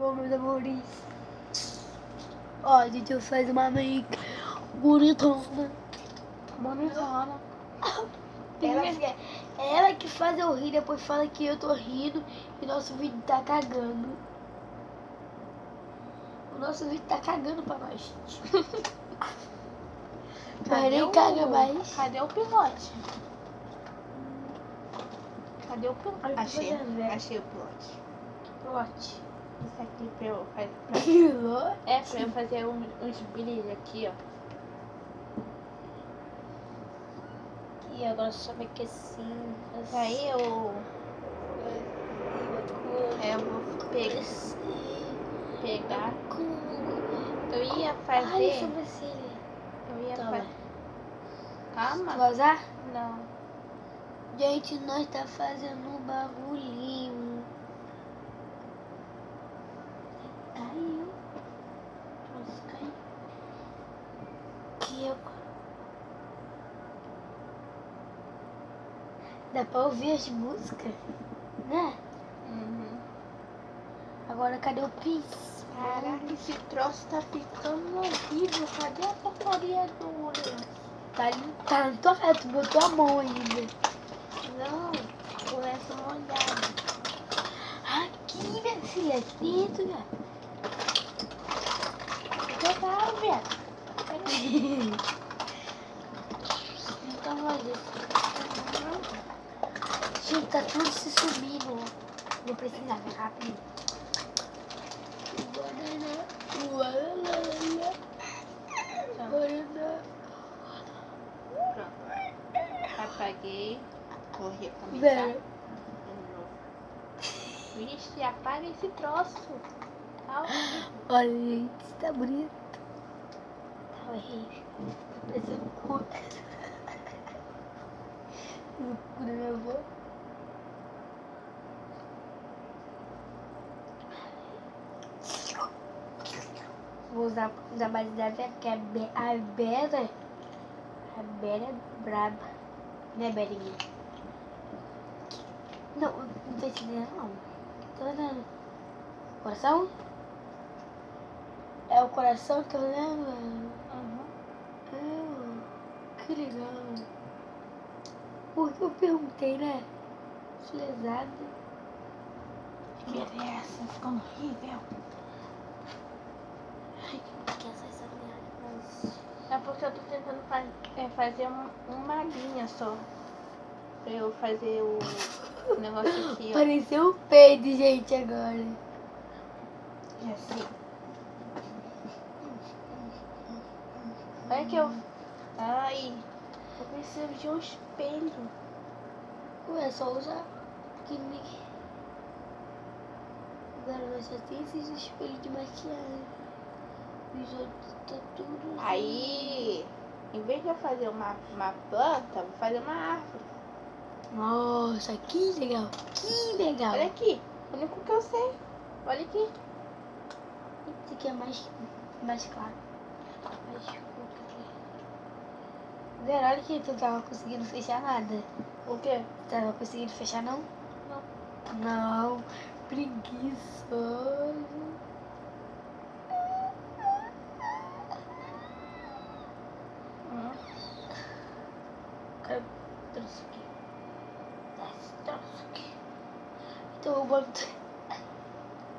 Bom, meus amores. Ó, a gente faz uma make bonitona. Bonitona. Ela, que- ela que faz eu rir, depois fala que eu tô rindo e nosso vídeo tá cagando. O nosso vídeo tá cagando pra nós. Mas nem o- caga mais. Cadê o pilote? Cadê o pilote? Achei, achei o pilote. Pilote. Isso aqui pra eu fazer. Pilote? É, pra eu fazer um- uns brilhos aqui, ó. E agora só me que assim. Aí eu, é, eu vou pegar, pegar. Eu ia Ai, fazer. sobrancelha. Eu ia Toma. fazer. Calma. Vazar? Não. Gente, nós tá fazendo um bagulhinho. Caiu. Nossa, caiu. Que eu... Dá pra ouvir as músicas, né? Uhum. Agora cadê o pis? Caraca, esse troço tá ficando horrível. Cadê a porcaria do lenço? Tá, ali- tá cara, tu botou a mão ainda. Não, o lenço molhado. Aqui, minha filha, aqui dentro, né? Então, olha. Gente, tá tudo se subindo. Vou precisar, né? Rápido. Banana. Banana. Pronto. Apaguei. Vou recomeçar. Vixe, apaga esse troço. Olha, gente, tá bonito. Tá horrível. Tá parecendo um cu. O cu da minha avó. Vou usar, usar mais da Vera, a, Be a Vera. A Vera é braba. Né, Berinha? Não, não tô entendendo, não. Tô vendo. Coração? É o coração que eu lembro? Uhum. Ah, que legal. Porque eu perguntei, né? Que lesada. Que é? Ficando horrível. Que essa essa. É porque eu tô tentando fa é, fazer um, uma linha só. Pra eu fazer o negócio aqui, ó. Pareceu um peido, gente, agora. E assim. Olha que eu. Ai, eu preciso de um espelho. Ué, é só usar que nem... Agora nós só tem esses espelhos de maquiagem. Os outros tá tudo... Aí, em vez de eu fazer uma, uma planta, vou fazer uma árvore. Nossa, que legal. Que legal. Olha aqui, o único que eu sei. Olha aqui. Esse aqui é mais, mais claro. Mais. Vera, olha que tu tava conseguindo fechar nada. O quê? Tava conseguindo fechar não? Não. Não. Preguiçoso. Hum. Cara, trouxe aqui. Esse troço aqui. Então eu boto.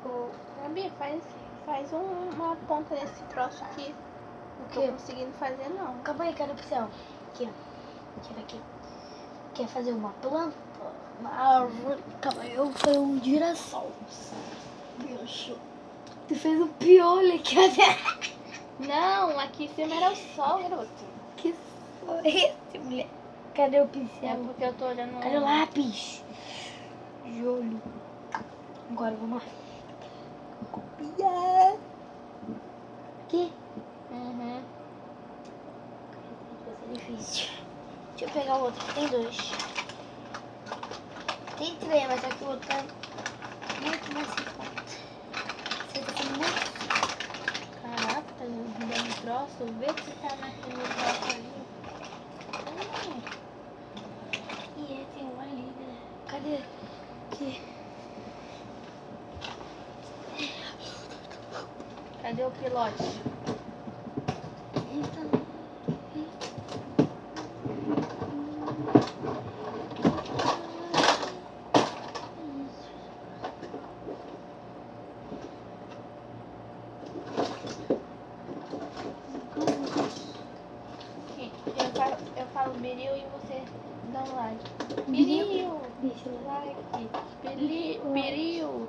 O Gabi, faz, faz um- uma ponta nesse troço aqui. Não tô conseguindo fazer, não. Calma aí, cadê o pincel? Aqui, ó. Ver aqui. Quer fazer uma planta? Uma árvore? Calma aí, eu fazer um girassol. Bicho. Tu fez um piolho aqui, ó. Não, aqui em cima era o sol, garoto. Que foi esse, mulher? Cadê o É pincel? porque eu tô olhando. Cadê o lápis? Olho. Agora vamos lá. Copiar. Aqui. Difícil. Deixa eu pegar o outro. Tem dois. Tem três, mas que o outro tá muito mais em conta. Tá muito. Caraca, tá dando troço. Vê se tá naquele troço ali. Hum, é, tem um ali, né? Cadê? Aqui. Cadê o pilote? Biril e você dá um like. Biril. Eu. Like! Biri, biril!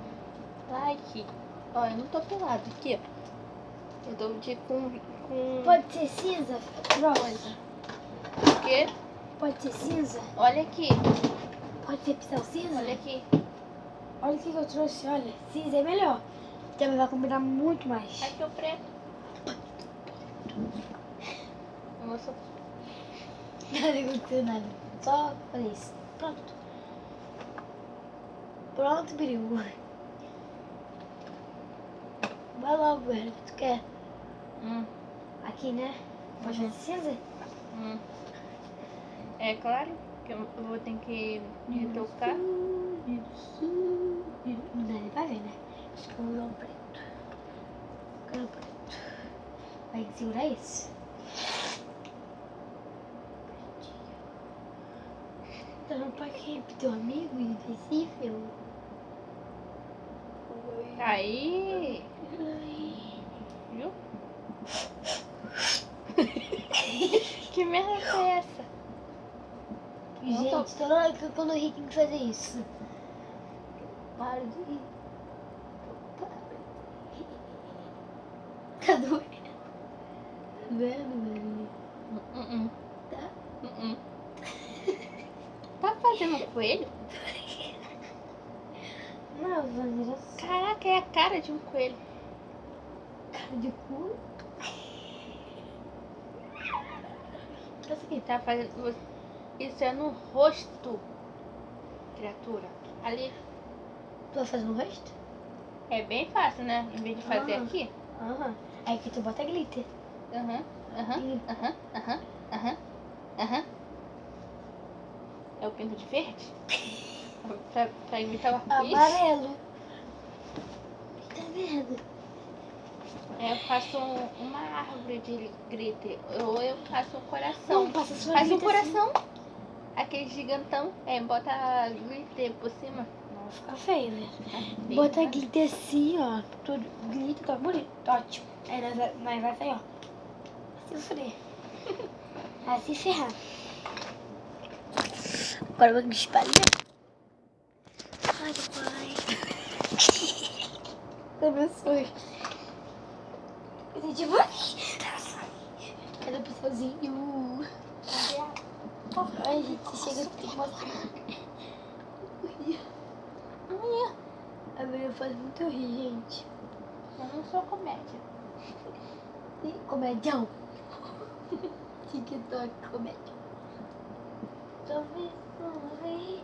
Like! Ó, eu não tô pelado aqui, ó. Eu tô de com. com. Pode ser cinza? Rosa. O quê? Pode ser cinza? Olha aqui, Pode ser pincel cinza? olha aqui. Olha o que eu trouxe, olha. Cinza é melhor. Também vai combinar muito mais. Aqui o preto. Só. Nada aconteceu nada. Só fazer isso. Pronto. Pronto, Biriu. Vai logo, velho. O que tu quer? Hum, Aqui, né? Pode Uhum. fazer cinza? hum. É claro que eu vou ter que retocar. Não dá nem pra ver, né? Acho que eu vou usar um preto. Quero preto. Vai segurar esse. Tá no parque pro teu amigo Recife? eu- Aí, viu? que merda foi essa? Gente, toda hora que quando eu ri tem que fazer isso. Para de rir. Tá doendo. Tá doendo, velho? Tá? Tá fazendo um coelho? Não, fazer assim. Caraca, é a cara de um coelho. Cara de cu. Aqui. Tá fazendo. Isso é no rosto, criatura. Ali Tu vai fazer no rosto? é bem fácil, né? Em vez de fazer aqui. Aham. Aí aqui tu bota glitter. Aham, aham, aham, aham, aham, aham. É o pinto de verde? pra, pra imitar o arco-íris? Amarelo. Tá vendo? É, Eu faço um- uma árvore de glitter. Ou eu faço um coração. Não, passa só Faz um glitter assim. Aquele gigantão. É, bota glitter por cima. Não, fica feio, né? Bem Bota fácil. glitter assim, ó. Tudo glitter, tá bonito. Ótimo. Aí nós vai, nós vai sair, ó. Se fuder. Vai se ferrar. Agora eu vou espalhar. Ai, papai. Abençoe. Esse tipo Cadê o pessoalzinho? Ai, gente, chega que mostrar. Ai, A minha faz muito rir, gente. eu não sou comédia. Comedião. TikTok, comédia. Talvez não ri.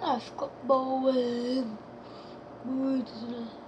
Ah, ficou boa. Muito, né?